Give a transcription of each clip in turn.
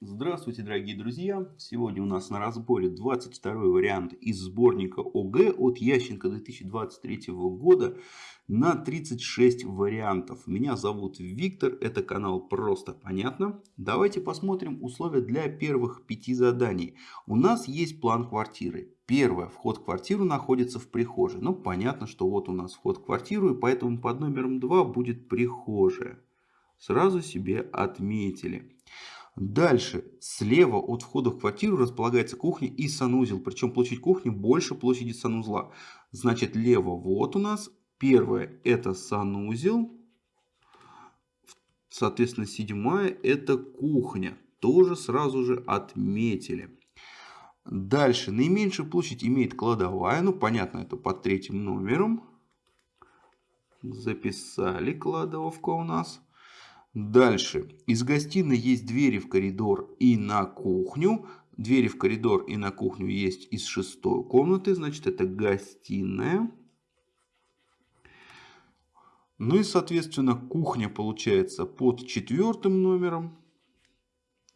Здравствуйте, дорогие друзья! Сегодня у нас на разборе 22 вариант из сборника ОГЭ от Ященко 2023 года на 36 вариантов. Меня зовут Виктор, это канал Просто Понятно. Давайте посмотрим условия для первых пяти заданий. У нас есть план квартиры. Первое, вход в квартиру находится в прихожей. Ну, понятно, что вот у нас вход в квартиру, и поэтому под номером 2 будет прихожая. Сразу себе отметили. Дальше, слева от входа в квартиру располагается кухня и санузел. Причем площадь кухни больше площади санузла. Значит, лево вот у нас. Первое это санузел. Соответственно, седьмая это кухня. Тоже сразу же отметили. Дальше, наименьшую площадь имеет кладовая. Ну, понятно, это под третьим номером. Записали кладовка у нас. Дальше. Из гостиной есть двери в коридор и на кухню. Двери в коридор и на кухню есть из шестой комнаты. Значит, это гостиная. Ну и, соответственно, кухня получается под четвертым номером.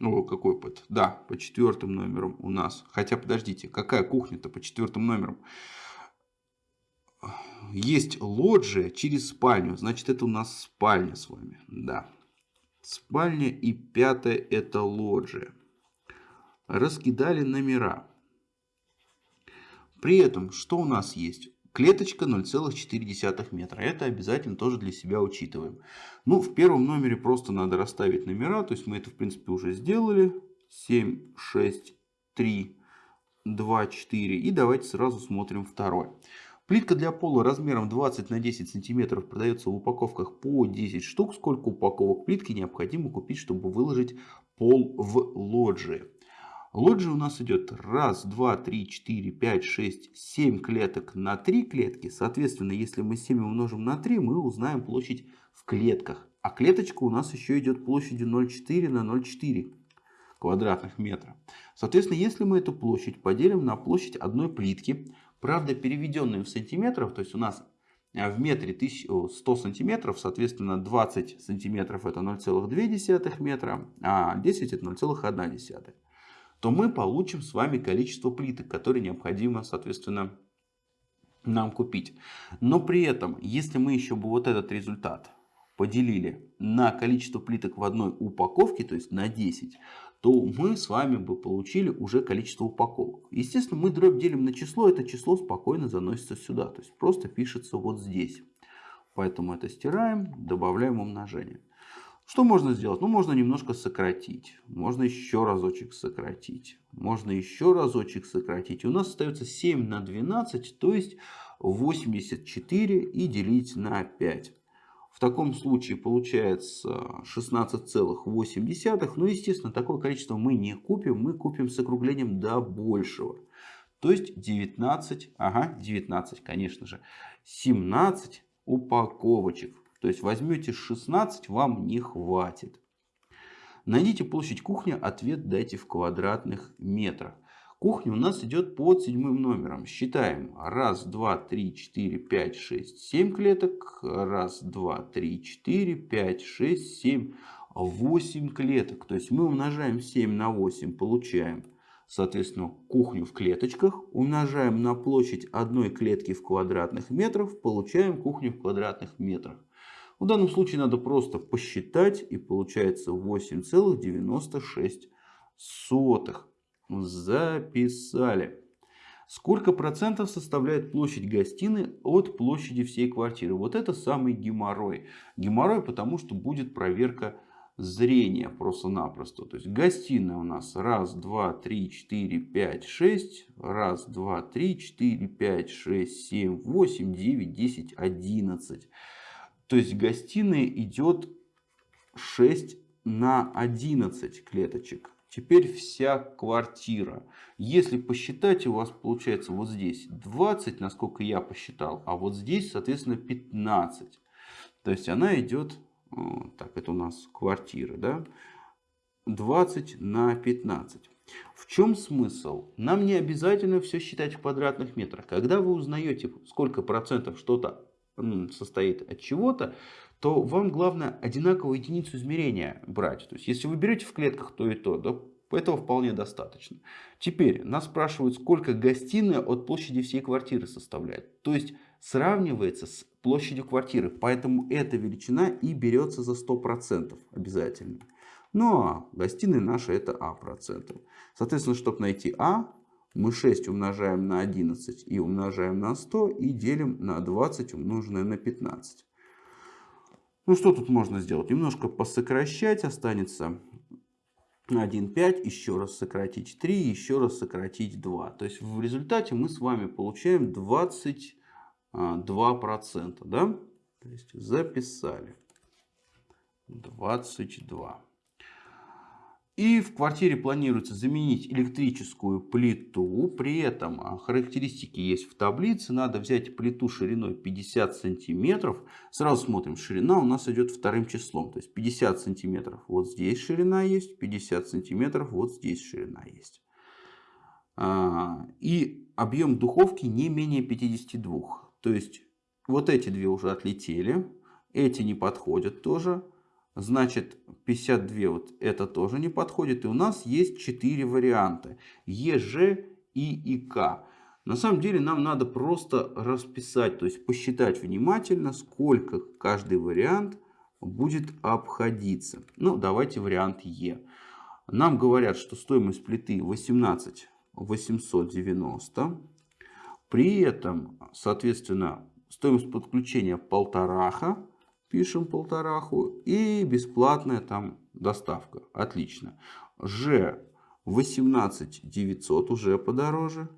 О, какой под? Да, по четвертым номером у нас. Хотя, подождите, какая кухня-то по четвертым номерам? Есть лоджия через спальню. Значит, это у нас спальня с вами. Да. Спальня и пятое это лоджия. Раскидали номера. При этом, что у нас есть? Клеточка 0,4 метра. Это обязательно тоже для себя учитываем. Ну, в первом номере просто надо расставить номера. То есть мы это, в принципе, уже сделали. 7, 6, 3, 2, 4. И давайте сразу смотрим второй. Плитка для пола размером 20 на 10 сантиметров продается в упаковках по 10 штук. Сколько упаковок плитки необходимо купить, чтобы выложить пол в лоджии? Лоджия у нас идет 1, 2, 3, 4, 5, 6, 7 клеток на 3 клетки. Соответственно, если мы 7 умножим на 3, мы узнаем площадь в клетках. А клеточка у нас еще идет площадью 0,4 на 0,4 квадратных метра. Соответственно, если мы эту площадь поделим на площадь одной плитки, Правда, переведенные в сантиметров, то есть у нас э, в метре 100 сантиметров, соответственно 20 сантиметров это 0,2 метра, а 10 это 0,1, то мы получим с вами количество плиток, которые необходимо, соответственно, нам купить. Но при этом, если мы еще бы вот этот результат поделили на количество плиток в одной упаковке, то есть на 10, то мы с вами бы получили уже количество упаковок. Естественно, мы дробь делим на число, это число спокойно заносится сюда. То есть просто пишется вот здесь. Поэтому это стираем, добавляем умножение. Что можно сделать? Ну, можно немножко сократить. Можно еще разочек сократить. Можно еще разочек сократить. У нас остается 7 на 12, то есть 84 и делить на 5. Таком случае получается 16,8. Ну, естественно, такое количество мы не купим. Мы купим с округлением до большего. То есть 19, ага, 19, конечно же, 17 упаковочек. То есть возьмете 16, вам не хватит. Найдите площадь кухни, ответ дайте в квадратных метрах. Кухня у нас идет под седьмым номером. Считаем. Раз, два, три, четыре, пять, шесть, семь клеток. Раз, два, три, четыре, пять, шесть, семь, восемь клеток. То есть мы умножаем 7 на 8, получаем, соответственно, кухню в клеточках. Умножаем на площадь одной клетки в квадратных метрах, получаем кухню в квадратных метрах. В данном случае надо просто посчитать и получается 8,96 записали. Сколько процентов составляет площадь гостиной от площади всей квартиры? Вот это самый геморрой. Геморрой, потому что будет проверка зрения просто-напросто. То есть гостиная у нас раз, два, три, четыре, пять, шесть. Раз, два, три, четыре, пять, шесть, семь, восемь, девять, десять, одиннадцать. То есть гостиная идет 6 на 11 клеточек. Теперь вся квартира. Если посчитать, у вас получается вот здесь 20, насколько я посчитал, а вот здесь, соответственно, 15. То есть она идет, э, так, это у нас квартира, да, 20 на 15. В чем смысл? Нам не обязательно все считать в квадратных метрах. Когда вы узнаете, сколько процентов что-то состоит от чего-то, то вам главное одинаковую единицу измерения брать. То есть, если вы берете в клетках то и то, то этого вполне достаточно. Теперь нас спрашивают, сколько гостиная от площади всей квартиры составляет. То есть, сравнивается с площадью квартиры. Поэтому эта величина и берется за 100% обязательно. Ну а гостиная наша это А процентов. Соответственно, чтобы найти А, мы 6 умножаем на 11 и умножаем на 100 и делим на 20 умноженное на 15. Ну что тут можно сделать? Немножко посокращать. Останется 1,5. Еще раз сократить 3. Еще раз сократить 2. То есть в результате мы с вами получаем 22%. Да? То есть записали. 22. И в квартире планируется заменить электрическую плиту. При этом а, характеристики есть в таблице. Надо взять плиту шириной 50 сантиметров. Сразу смотрим, ширина у нас идет вторым числом. То есть 50 сантиметров вот здесь ширина есть, 50 сантиметров вот здесь ширина есть. А, и объем духовки не менее 52. То есть вот эти две уже отлетели. Эти не подходят тоже. Значит, 52 вот это тоже не подходит. И у нас есть 4 варианта. Е, Ж, И и К. На самом деле нам надо просто расписать, то есть посчитать внимательно, сколько каждый вариант будет обходиться. Ну, давайте вариант Е. Нам говорят, что стоимость плиты 18 890. При этом, соответственно, стоимость подключения полтораха пишем полтораху. И бесплатная там доставка. Отлично. Ж 18 900 уже подороже.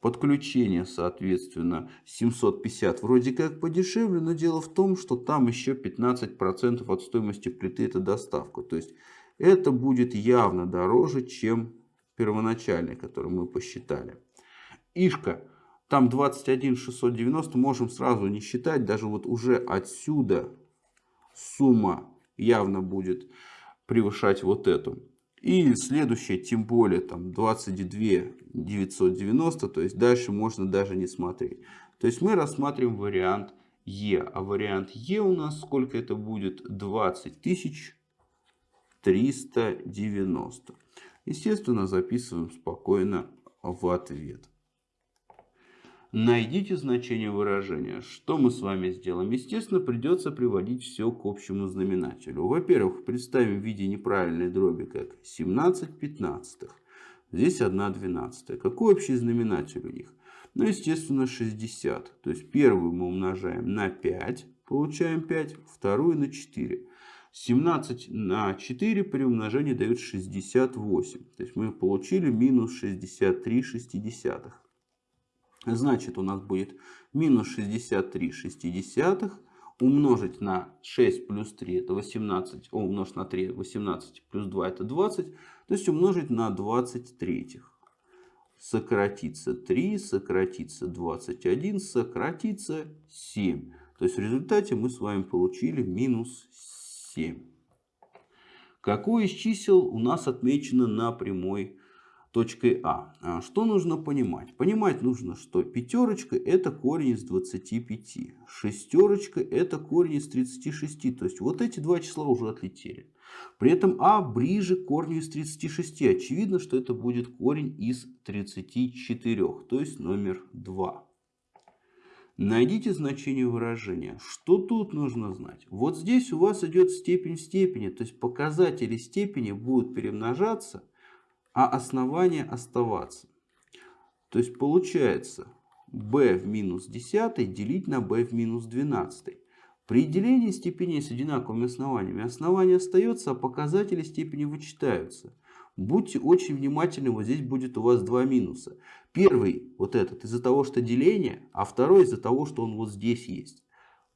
Подключение, соответственно, 750 вроде как подешевле, но дело в том, что там еще 15% от стоимости плиты это доставка. То есть это будет явно дороже, чем первоначальный, который мы посчитали. Ишка, там 21 690, можем сразу не считать, даже вот уже отсюда сумма явно будет превышать вот эту. И следующее, тем более, там 22 990, то есть дальше можно даже не смотреть. То есть мы рассматриваем вариант Е, а вариант Е у нас сколько это будет? 20 390. Естественно, записываем спокойно в ответ. Найдите значение выражения. Что мы с вами сделаем? Естественно, придется приводить все к общему знаменателю. Во-первых, представим в виде неправильной дроби как 17 пятнадцатых. Здесь 1 двенадцатая. Какой общий знаменатель у них? Ну, естественно, 60. То есть первую мы умножаем на 5, получаем 5, вторую на 4. 17 на 4 при умножении дает 68. То есть мы получили минус 63 шестидесятых. Значит, у нас будет минус 63 шестидесятых умножить на 6 плюс 3 это 18, о, умножить на 3 18 плюс 2 это 20, то есть умножить на 23. Сократится 3, сократится 21, сократится 7. То есть в результате мы с вами получили минус 7. Какое из чисел у нас отмечено на прямой точкой А. а. Что нужно понимать? Понимать нужно, что пятерочка это корень из 25. Шестерочка это корень из 36. То есть вот эти два числа уже отлетели. При этом А ближе к корню из 36. Очевидно, что это будет корень из 34. То есть номер 2. Найдите значение выражения. Что тут нужно знать? Вот здесь у вас идет степень в степени. То есть показатели степени будут перемножаться а основание оставаться. То есть получается b в минус 10 делить на b в минус 12. При делении степеней с одинаковыми основаниями основание остается, а показатели степени вычитаются. Будьте очень внимательны, вот здесь будет у вас два минуса. Первый, вот этот, из-за того, что деление, а второй из-за того, что он вот здесь есть.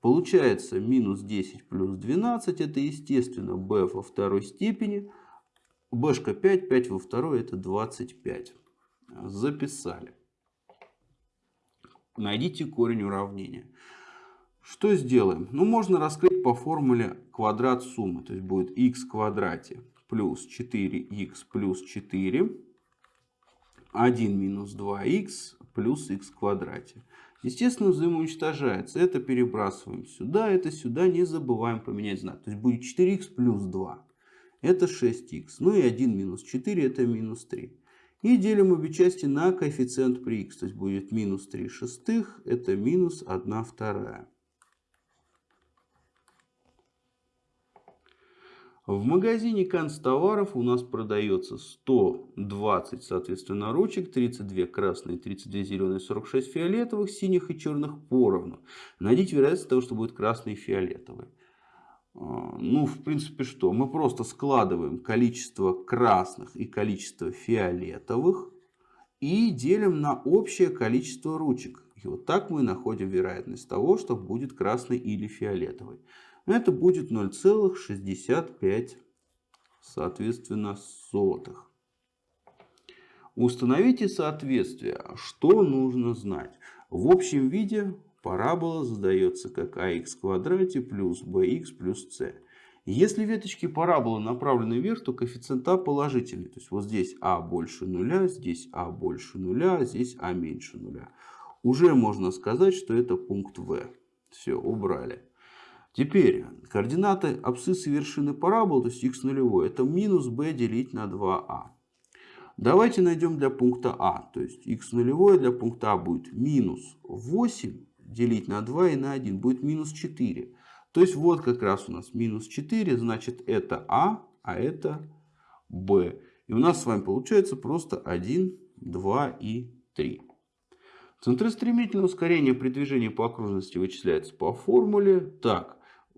Получается минус 10 плюс 12, это естественно b во второй степени, Бшка 5, 5 во второй это 25. Записали. Найдите корень уравнения. Что сделаем? Ну, можно раскрыть по формуле квадрат суммы. То есть будет в квадрате плюс 4х плюс 4. 1 минус 2х плюс в квадрате. Естественно, взаимоуничтожается. Это перебрасываем сюда, это сюда. Не забываем поменять знак. То есть будет 4х плюс 2. Это 6х. Ну и 1 минус 4 это минус 3. И делим обе части на коэффициент при х. То есть будет минус 3 шестых. Это минус 1 вторая. В магазине канцтоваров у нас продается 120, соответственно, ручек, 32 красные, 32 зеленые, 46 фиолетовых, синих и черных поровну. Найдите вероятность того, что будет красный и фиолетовый. А, ну, в принципе, что? Мы просто складываем количество красных и количество фиолетовых и делим на общее количество ручек. И вот так мы находим вероятность того, что будет красный или фиолетовый. Это будет 0,65 соответственно сотых. Установите соответствие. Что нужно знать? В общем виде парабола задается как ax в квадрате плюс bx плюс c. Если веточки параболы направлены вверх, то коэффициент а положительный. То есть вот здесь а больше нуля, здесь а больше нуля, здесь а меньше нуля. Уже можно сказать, что это пункт В. Все, убрали. Теперь координаты абсциссы вершины параболы, то есть x нулевой, это минус b делить на 2а. Давайте найдем для пункта А. То есть x нулевой для пункта А будет минус 8 делить на 2 и на 1 будет минус 4. То есть вот как раз у нас минус 4, значит это А, а это Б. И у нас с вами получается просто 1, 2 и 3. Центростремительное ускорение при движении по окружности вычисляется по формуле. Так,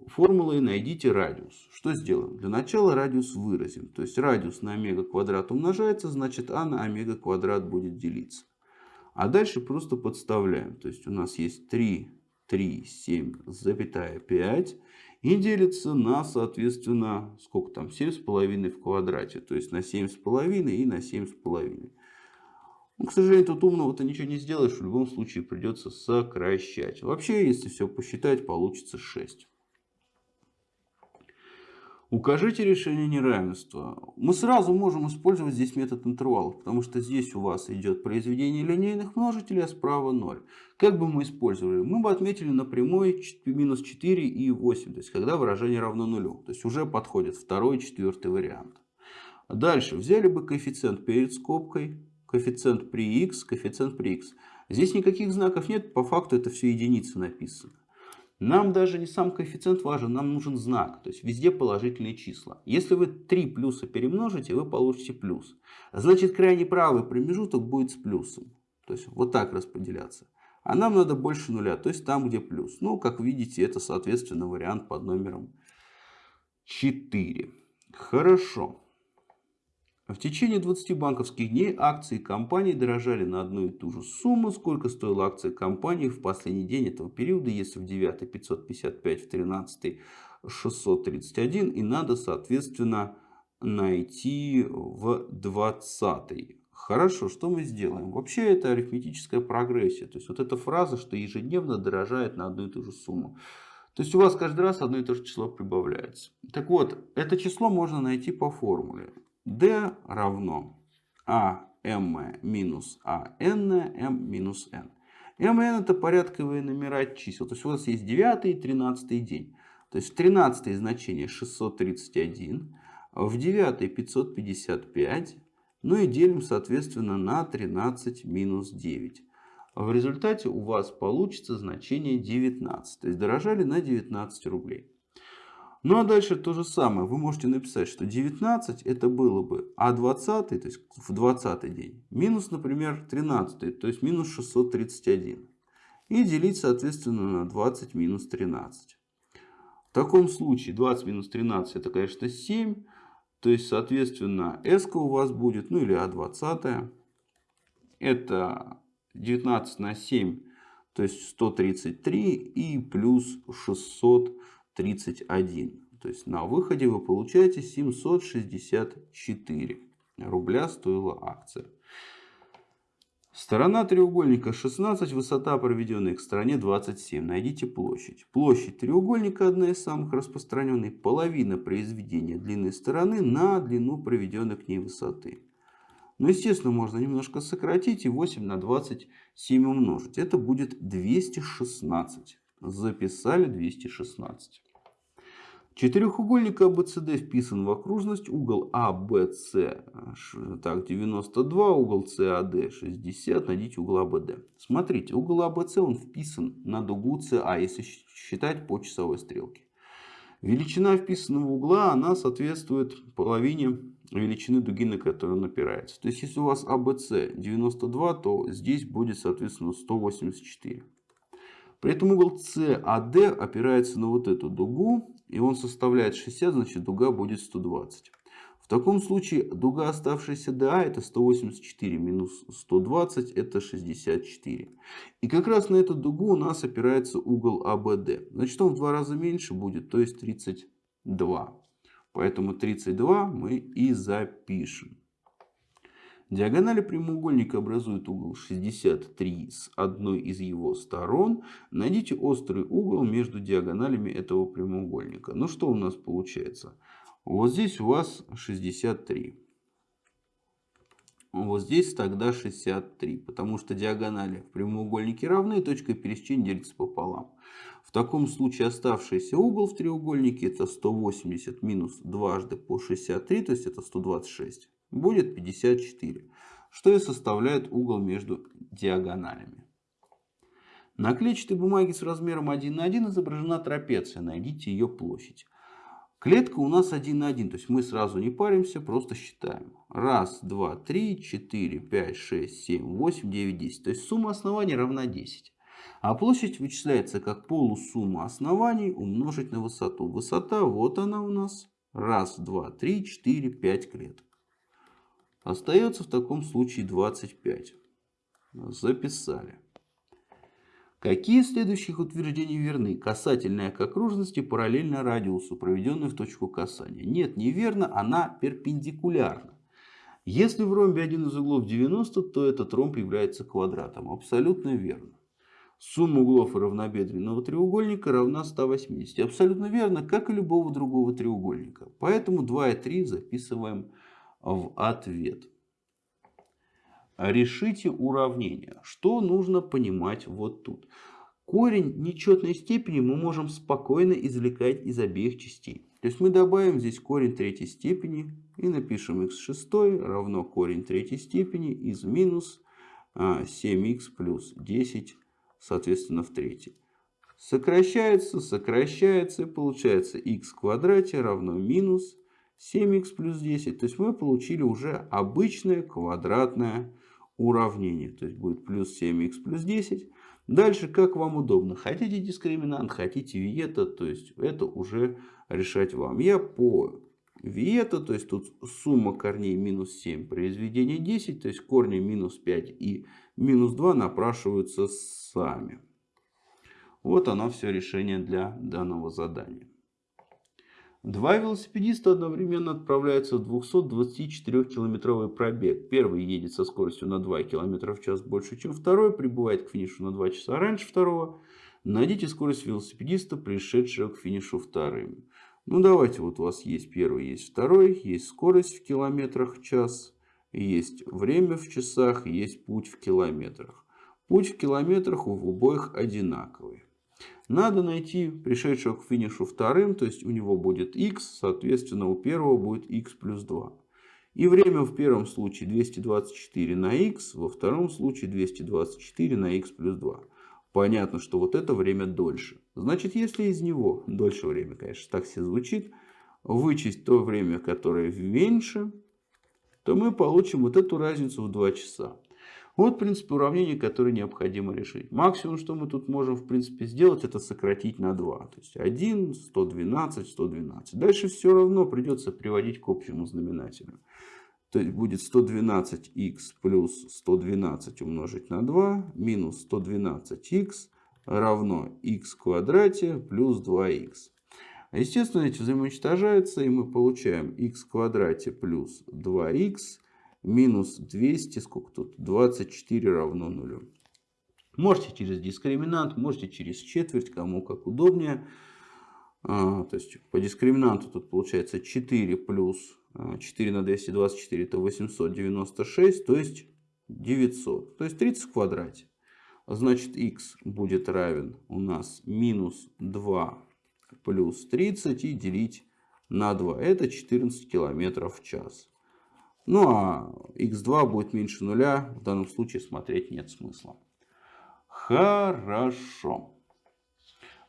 формулой найдите радиус. Что сделаем? Для начала радиус выразим. То есть радиус на омега квадрат умножается, значит а на омега квадрат будет делиться. А дальше просто подставляем. То есть у нас есть 3, 3, 7, запятая 5. И делится на, соответственно, сколько там, 7,5 в квадрате. То есть на 7,5 и на 7,5. Ну, к сожалению, тут умного-то ничего не сделаешь. В любом случае придется сокращать. Вообще, если все посчитать, получится 6. Укажите решение неравенства. Мы сразу можем использовать здесь метод интервалов, потому что здесь у вас идет произведение линейных множителей, а справа 0. Как бы мы использовали? Мы бы отметили на прямой минус 4 и 8, то есть когда выражение равно нулю. То есть уже подходит второй и четвертый вариант. Дальше взяли бы коэффициент перед скобкой, коэффициент при x, коэффициент при x. Здесь никаких знаков нет, по факту это все единицы написано. Нам даже не сам коэффициент важен, нам нужен знак. То есть везде положительные числа. Если вы 3 плюса перемножите, вы получите плюс. Значит крайне правый промежуток будет с плюсом. То есть вот так распределяться. А нам надо больше нуля, то есть там, где плюс. Ну, как видите, это соответственно вариант под номером 4. Хорошо. В течение 20 банковских дней акции компании дорожали на одну и ту же сумму, сколько стоила акция компании в последний день этого периода, если в 9 555, в 13 631 и надо соответственно найти в 20. Хорошо, что мы сделаем? Вообще это арифметическая прогрессия. То есть вот эта фраза, что ежедневно дорожает на одну и ту же сумму. То есть у вас каждый раз одно и то же число прибавляется. Так вот, это число можно найти по формуле d равно am минус an m минус n. m n это порядковые номера чисел. То есть у вас есть 9 и 13 день. То есть в 13 значение 631, в 9 555, ну и делим соответственно на 13 минус 9. В результате у вас получится значение 19. То есть дорожали на 19 рублей. Ну а дальше то же самое. Вы можете написать, что 19 это было бы А20, то есть в 20 день, минус, например, 13, то есть минус 631. И делить, соответственно, на 20 минус 13. В таком случае 20 минус 13 это, конечно, 7. То есть, соответственно, s у вас будет, ну или А20. Это 19 на 7, то есть 133 и плюс 600. 31. То есть на выходе вы получаете 764 рубля стоила акция. Сторона треугольника 16, высота проведенной к стороне 27. Найдите площадь. Площадь треугольника одна из самых распространенных. Половина произведения длины стороны на длину проведенной к ней высоты. Но, естественно, можно немножко сократить и 8 на 27 умножить. Это будет 216. Записали 216. Четырехугольник АБЦД вписан в окружность. Угол АБЦ так, 92, угол САД 60. Найдите угол АБД. Смотрите, угол АБЦ он вписан на дугу СА, если считать по часовой стрелке. Величина вписанного угла, она соответствует половине величины дуги, на которую он опирается. То есть, если у вас АБЦ 92, то здесь будет, соответственно, 184. При этом угол САД опирается на вот эту дугу, и он составляет 60, значит дуга будет 120. В таком случае дуга оставшаяся ДА это 184 минус 120 это 64. И как раз на эту дугу у нас опирается угол АБД. Значит он в два раза меньше будет, то есть 32. Поэтому 32 мы и запишем. Диагонали прямоугольника образуют угол 63 с одной из его сторон. Найдите острый угол между диагоналями этого прямоугольника. Ну что у нас получается? Вот здесь у вас 63. Вот здесь тогда 63, потому что диагонали в прямоугольнике равны, точка пересечения делится пополам. В таком случае оставшийся угол в треугольнике это 180 минус дважды по 63, то есть это 126, будет 54, что и составляет угол между диагоналями. На клетчатой бумаге с размером 1 на 1 изображена трапеция, найдите ее площадь. Клетка у нас 1 на 1, то есть мы сразу не паримся, просто считаем. Раз, два, три, четыре, пять, шесть, семь, восемь, девять, десять. То есть сумма оснований равна 10. А площадь вычисляется как полусумма оснований умножить на высоту. Высота, вот она у нас. Раз, два, три, четыре, пять клеток. Остается в таком случае 25. Записали. Какие из следующих утверждений верны? Касательная к окружности параллельно радиусу, проведенной в точку касания. Нет, неверно, она перпендикулярна. Если в ромбе один из углов 90, то этот ромб является квадратом. Абсолютно верно. Сумма углов равнобедренного треугольника равна 180. Абсолютно верно, как и любого другого треугольника. Поэтому 2 и 3 записываем в ответ. Решите уравнение. Что нужно понимать вот тут? Корень нечетной степени мы можем спокойно извлекать из обеих частей. То есть мы добавим здесь корень третьей степени и напишем x6 равно корень третьей степени из минус 7х а, плюс 10, соответственно, в третьей. Сокращается, сокращается, и получается x в квадрате равно минус 7х плюс 10. То есть мы получили уже обычное квадратное уравнение. То есть будет плюс 7х плюс 10. Дальше как вам удобно. Хотите дискриминант, хотите виета. То есть это уже решать вам. Я по виета, то есть тут сумма корней минус 7, произведение 10. То есть корни минус 5 и минус 2 напрашиваются сами. Вот оно все решение для данного задания. Два велосипедиста одновременно отправляются в 224-километровый пробег. Первый едет со скоростью на 2 км в час больше, чем второй, прибывает к финишу на 2 часа раньше второго. Найдите скорость велосипедиста, пришедшего к финишу вторым. Ну давайте, вот у вас есть первый, есть второй, есть скорость в километрах в час, есть время в часах, есть путь в километрах. Путь в километрах у обоих одинаковый. Надо найти пришедшего к финишу вторым, то есть у него будет x, соответственно у первого будет x плюс 2. И время в первом случае 224 на x, во втором случае 224 на x плюс 2. Понятно, что вот это время дольше. Значит, если из него, дольше время, конечно, так все звучит, вычесть то время, которое меньше, то мы получим вот эту разницу в 2 часа. Вот, в принципе, уравнение, которое необходимо решить. Максимум, что мы тут можем, в принципе, сделать, это сократить на 2. То есть 1, 112, 112. Дальше все равно придется приводить к общему знаменателю. То есть будет 112х плюс 112 умножить на 2 минус 112х равно х квадрате плюс 2х. Естественно, эти взаимоуничтожаются, и мы получаем х в квадрате плюс 2х минус 200, сколько тут? 24 равно нулю. Можете через дискриминант, можете через четверть, кому как удобнее. А, то есть по дискриминанту тут получается 4 плюс 4 на 224 это 896, то есть 900. То есть 30 в квадрате. Значит, x будет равен у нас минус 2 плюс 30 и делить на 2. Это 14 километров в час. Ну а x2 будет меньше нуля. В данном случае смотреть нет смысла. Хорошо.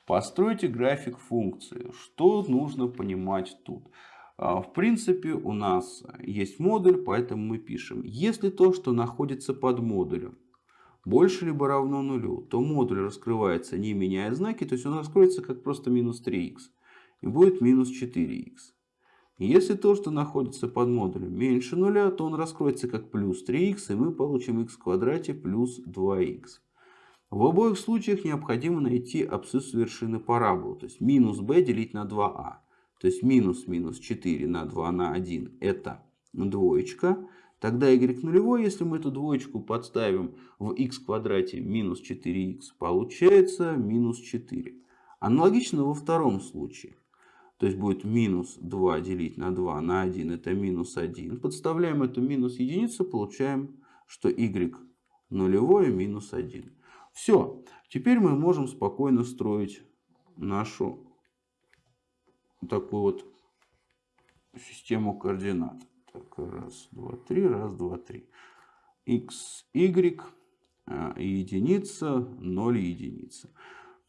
Постройте график функции. Что нужно понимать тут? А, в принципе, у нас есть модуль, поэтому мы пишем. Если то, что находится под модулем, больше либо равно нулю, то модуль раскрывается не меняя знаки, то есть он раскроется как просто минус 3х и будет минус 4х. Если то, что находится под модулем меньше нуля, то он раскроется как плюс 3х и мы получим х в квадрате плюс 2х. В обоих случаях необходимо найти абсцисс вершины параболы, то есть минус b делить на 2а. То есть минус минус 4 на 2 на 1 это двоечка. Тогда y нулевой, если мы эту двоечку подставим в x квадрате минус 4х, получается минус 4. Аналогично во втором случае. То есть будет минус 2 делить на 2 на 1, это минус 1. Подставляем эту минус единицу, получаем, что y нулевое минус 1. Все, теперь мы можем спокойно строить нашу такую вот систему координат. Так, раз, два, три, раз, два, три. x, y, а, единица, 0, единица.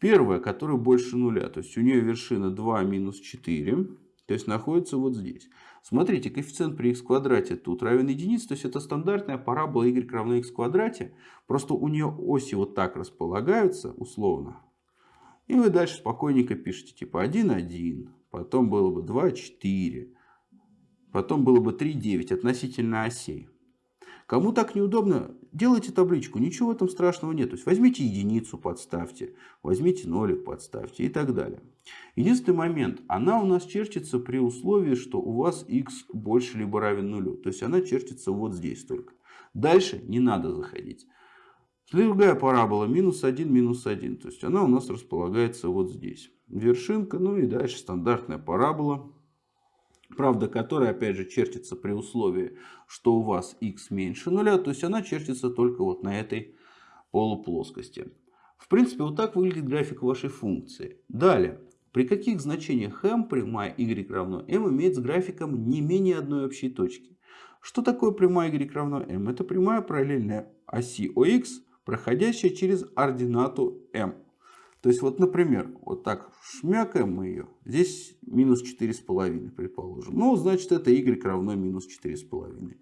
Первая, которая больше нуля, то есть у нее вершина 2 минус 4, то есть находится вот здесь. Смотрите, коэффициент при x квадрате тут равен единице, то есть это стандартная парабола y равно x квадрате. Просто у нее оси вот так располагаются условно. И вы дальше спокойненько пишете типа 1, 1, потом было бы 2, 4, потом было бы 3, 9 относительно осей. Кому так неудобно, делайте табличку, ничего в этом страшного нет. То есть возьмите единицу, подставьте, возьмите нолик, подставьте и так далее. Единственный момент, она у нас чертится при условии, что у вас x больше либо равен нулю. То есть она чертится вот здесь только. Дальше не надо заходить. Другая парабола минус 1, минус 1. То есть она у нас располагается вот здесь. Вершинка, ну и дальше стандартная парабола правда, которая опять же чертится при условии, что у вас x меньше нуля, то есть она чертится только вот на этой полуплоскости. В принципе, вот так выглядит график вашей функции. Далее, при каких значениях m прямая y равно m имеет с графиком не менее одной общей точки. Что такое прямая y равно m? Это прямая параллельная оси ОХ, проходящая через ординату m. То есть, вот, например, вот так шмякаем мы ее. Здесь минус 4,5, предположим. Ну, значит, это y равно минус 4,5.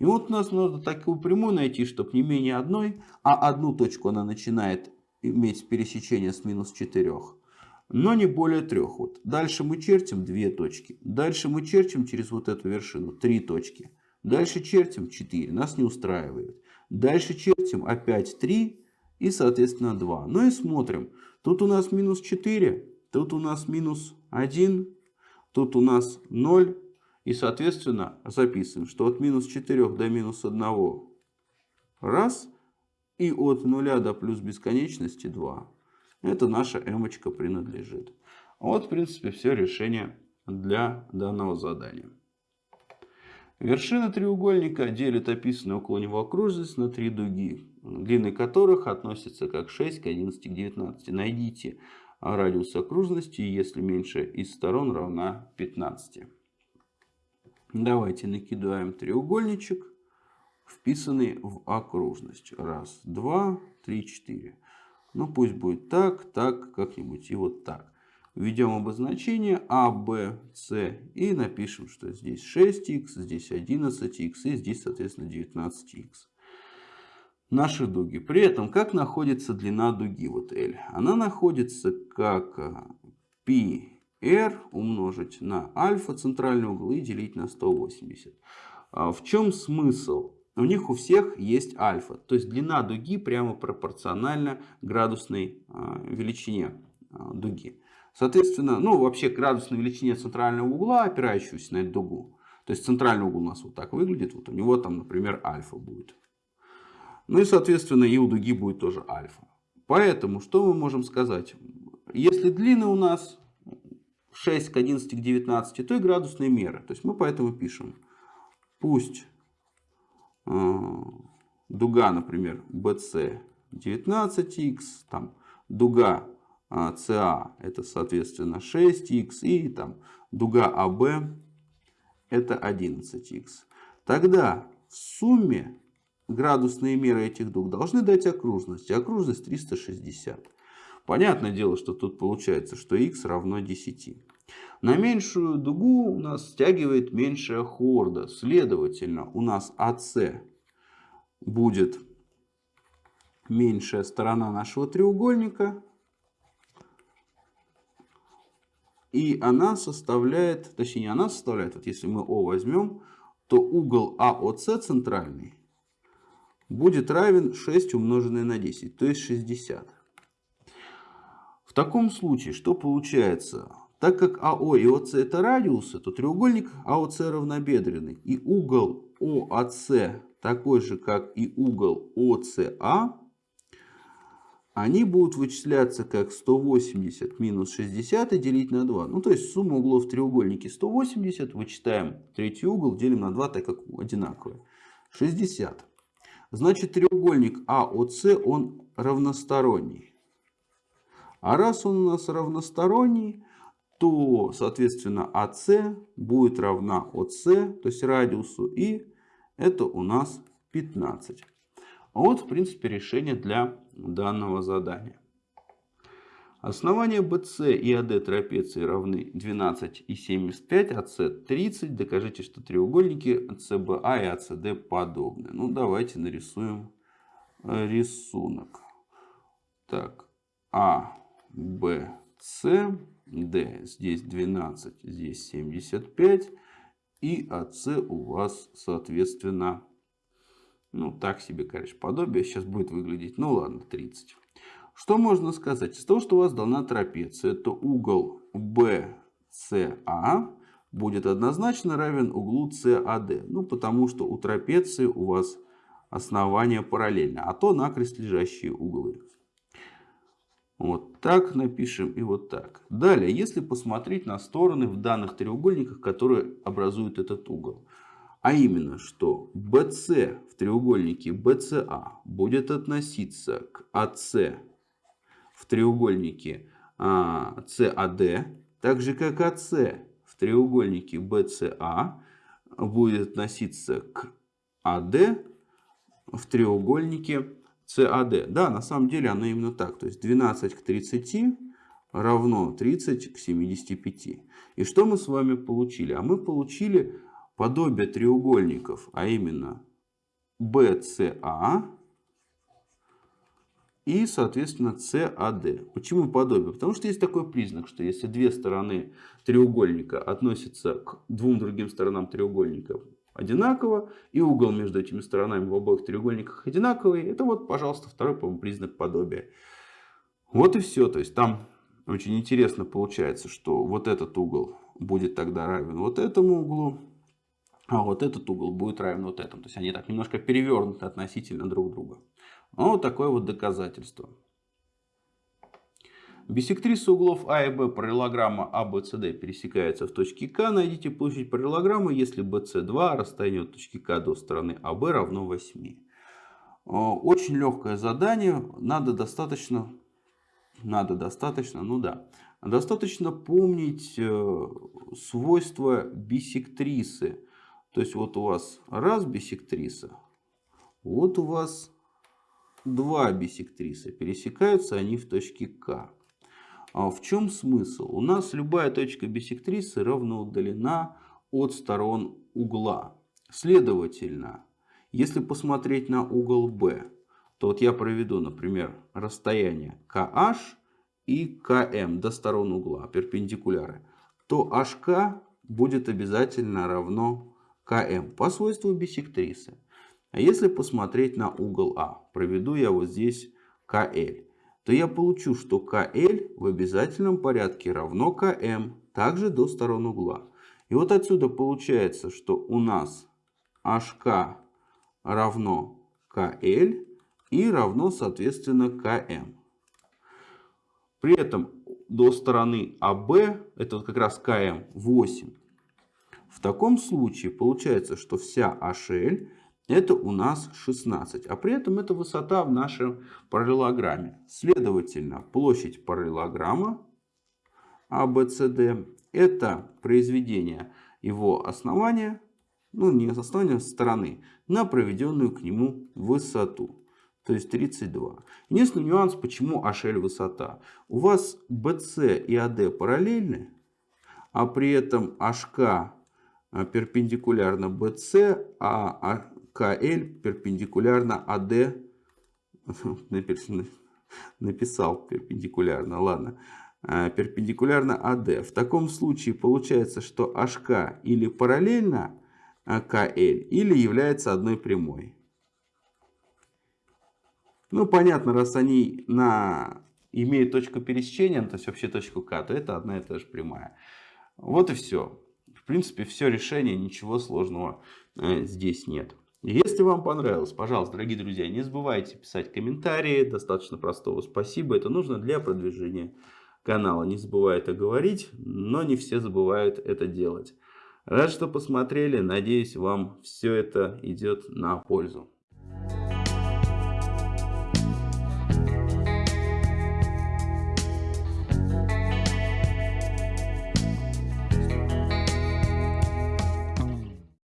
И вот у нас надо такую прямую найти, чтобы не менее одной, а одну точку она начинает иметь пересечение с минус 4. Но не более трех. Вот. Дальше мы чертим две точки. Дальше мы чертим через вот эту вершину три точки. Дальше чертим 4. Нас не устраивает. Дальше чертим опять 3 и, соответственно, 2. Ну и смотрим. Тут у нас минус 4, тут у нас минус 1, тут у нас 0. И, соответственно, записываем, что от минус 4 до минус 1 раз. И от 0 до плюс бесконечности 2. Это наша эмочка принадлежит. Вот, в принципе, все решение для данного задания. Вершина треугольника делит описанную около него окружность на три дуги, длины которых относятся как 6 к 11 к 19. Найдите радиус окружности, если меньше из сторон равна 15. Давайте накидаем треугольничек, вписанный в окружность. Раз, два, три, четыре. Ну пусть будет так, так, как-нибудь и вот так. Введем обозначение А, Б, С и напишем, что здесь 6х, здесь 11х и здесь, соответственно, 19х. Наши дуги. При этом, как находится длина дуги, вот L? Она находится как πr умножить на альфа центральный угол и делить на 180. А в чем смысл? У них у всех есть альфа. То есть длина дуги прямо пропорциональна градусной а, величине а, дуги. Соответственно, ну вообще градусной величине центрального угла, опирающегося на эту дугу. То есть центральный угол у нас вот так выглядит. Вот у него там, например, альфа будет. Ну и, соответственно, и у дуги будет тоже альфа. Поэтому, что мы можем сказать? Если длины у нас 6 к 11 к 19, то и градусные меры. То есть мы поэтому пишем, пусть э, дуга, например, BC 19х, там дуга CA а это соответственно 6х и там дуга AB это 11х. Тогда в сумме градусные меры этих дуг должны дать окружность. Окружность 360. Понятное дело, что тут получается, что x равно 10. На меньшую дугу у нас стягивает меньшая хорда. Следовательно, у нас AC будет меньшая сторона нашего треугольника. И она составляет, точнее она составляет, вот если мы О возьмем, то угол АОС центральный будет равен 6 умноженное на 10, то есть 60. В таком случае, что получается? Так как АО и ОС это радиусы, то треугольник АОС равнобедренный. И угол ОАС такой же, как и угол ОСА, они будут вычисляться как 180 минус 60 и делить на 2. Ну, то есть сумма углов в треугольнике 180, вычитаем третий угол, делим на 2, так как одинаковые. 60. Значит, треугольник АОС, он равносторонний. А раз он у нас равносторонний, то, соответственно, АС будет равна ОС, то есть радиусу, и это у нас 15. Вот, в принципе, решение для данного задания. Основания BC и AD трапеции равны 12 и 75, AC 30. Докажите, что треугольники CBA и ACD подобны. Ну, давайте нарисуем э, рисунок. Так, А, Б, С, Д. Здесь 12, здесь 75. И АС у вас, соответственно, ну, так себе, конечно, подобие сейчас будет выглядеть. Ну, ладно, 30. Что можно сказать? Из того, что у вас дана трапеция, то угол BCA будет однозначно равен углу CAD. Ну, потому что у трапеции у вас основание параллельно, а то накрест лежащие углы. Вот так напишем и вот так. Далее, если посмотреть на стороны в данных треугольниках, которые образуют этот угол. А именно, что BC в треугольнике BCA будет относиться к AC в треугольнике CAD, так же как AC в треугольнике BCA будет относиться к AD в треугольнике CAD. Да, на самом деле оно именно так. То есть 12 к 30 равно 30 к 75. И что мы с вами получили? А мы получили подобие треугольников, а именно BCA и, соответственно, CAD. Почему подобие? Потому что есть такой признак, что если две стороны треугольника относятся к двум другим сторонам треугольника одинаково, и угол между этими сторонами в обоих треугольниках одинаковый, это вот, пожалуйста, второй по признак подобия. Вот и все. То есть там очень интересно получается, что вот этот угол будет тогда равен вот этому углу, а вот этот угол будет равен вот этому. То есть они так немножко перевернуты относительно друг друга. Ну, вот такое вот доказательство. Биссектриса углов А и Б параллелограмма ABCD пересекается в точке К. Найдите площадь параллелограммы, если BC2 расстояние от точки К до стороны АБ равно 8. Очень легкое задание. Надо достаточно, надо достаточно, ну да, достаточно помнить э, свойства биссектрисы. То есть вот у вас раз биссектриса, вот у вас два биссектриса. Пересекаются они в точке К. А в чем смысл? У нас любая точка биссектрисы равно удалена от сторон угла. Следовательно, если посмотреть на угол B, то вот я проведу, например, расстояние KH и KM до сторон угла, перпендикуляры, то HK будет обязательно равно КМ по свойству биссектрисы. А если посмотреть на угол А, проведу я вот здесь КЛ, то я получу, что КЛ в обязательном порядке равно КМ, также до сторон угла. И вот отсюда получается, что у нас HK равно КЛ и равно, соответственно, КМ. При этом до стороны АБ, это вот как раз КМ, 8. В таком случае получается, что вся HL это у нас 16. А при этом это высота в нашем параллелограмме. Следовательно, площадь параллелограмма ABCD это произведение его основания, ну не основания, а стороны, на проведенную к нему высоту. То есть 32. Единственный нюанс, почему HL высота. У вас BC и AD параллельны, а при этом HK перпендикулярно BC, а КЛ перпендикулярно АД. Написал перпендикулярно, ладно. А, перпендикулярно АД. В таком случае получается, что HK или параллельно КЛ, или является одной прямой. Ну, понятно, раз они на... имеют точку пересечения, то есть вообще точку К, то это одна и та же прямая. Вот и все. В принципе, все решение, ничего сложного э, здесь нет. Если вам понравилось, пожалуйста, дорогие друзья, не забывайте писать комментарии. Достаточно простого спасибо. Это нужно для продвижения канала. Не забывай это говорить, но не все забывают это делать. Рад, что посмотрели. Надеюсь, вам все это идет на пользу.